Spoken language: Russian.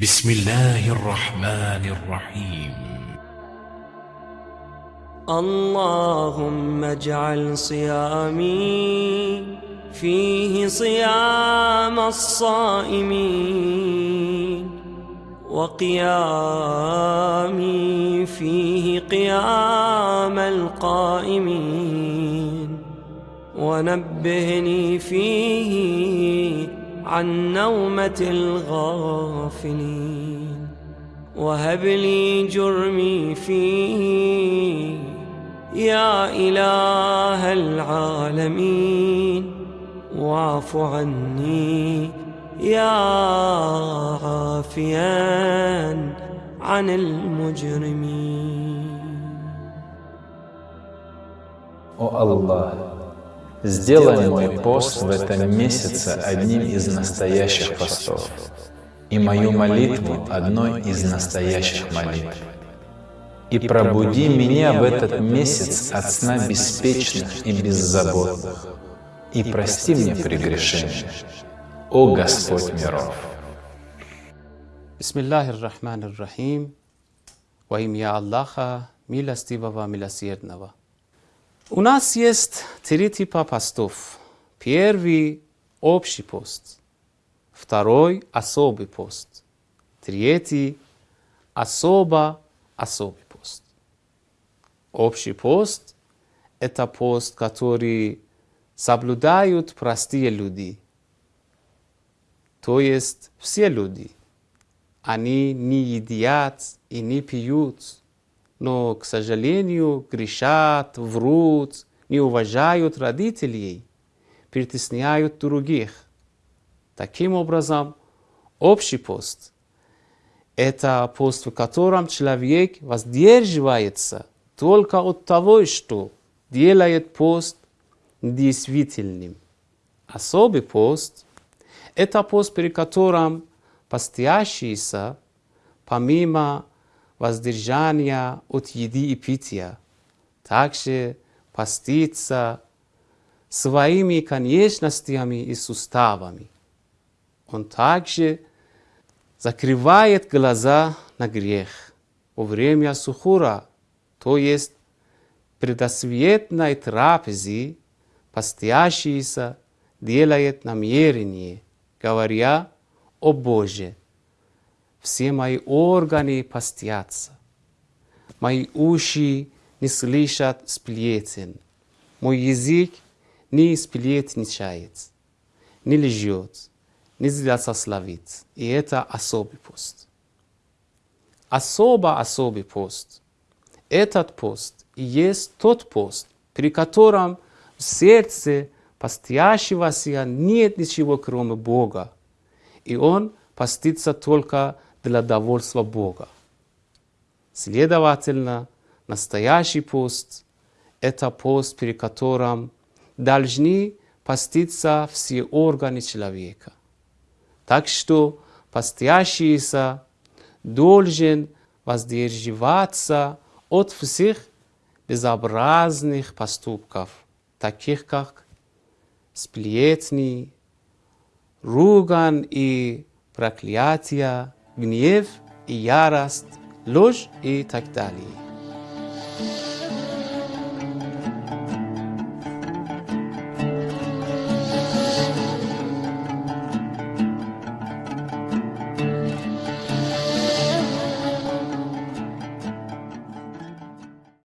بسم الله الرحمن الرحيم. اللهم اجعل صيامي فيه صيام الصائمين وقيامي فيه قيام القائمين. ونبهني فيه عن نومة الغافلين. وهب لي جرمي فيه يا إله العالمين. واعف عني يا عافيا عن المجرمين. Oh Allah сделай мой пост в этом месяце одним из настоящих постов, и мою молитву одной из настоящих молитв. И пробуди меня в этот месяц от сна беспечных и беззаботных, и прости мне прегрешения, о Господь миров. Rahmanir Rahim. Во имя Аллаха, милостивого, милосердного. У нас есть три типа постов. Первый – общий пост. Второй – особый пост. Третий – особо особый пост. Общий пост – это пост, который соблюдают простые люди. То есть все люди. Они не едят и не пьют, но, к сожалению, грешат, врут, не уважают родителей, притесняют других. Таким образом, общий пост – это пост, в котором человек воздерживается только от того, что делает пост действительным. Особый пост – это пост, при котором постящийся, помимо воздержания от еды и питья, также постится своими конечностями и суставами. Он также закрывает глаза на грех во время сухура, то есть предосветной трапезы, постящийся делает намерение, говоря, «О Боже, все мои органы постятся, мои уши не слышат сплетен, мой язык не сплетничает, не лжет, не злословит. И это особый пост. Особо особый пост. Этот пост и есть тот пост, при котором в сердце постящегося нет ничего, кроме Бога. И он постится только для довольства Бога. Следовательно, настоящий пост – это пост, при котором должны поститься все органы человека. Так что постящийся должен воздерживаться от всех безобразных поступков, таких как сплетни, ругань и проклятия, гнев и ярость, ложь и так далее.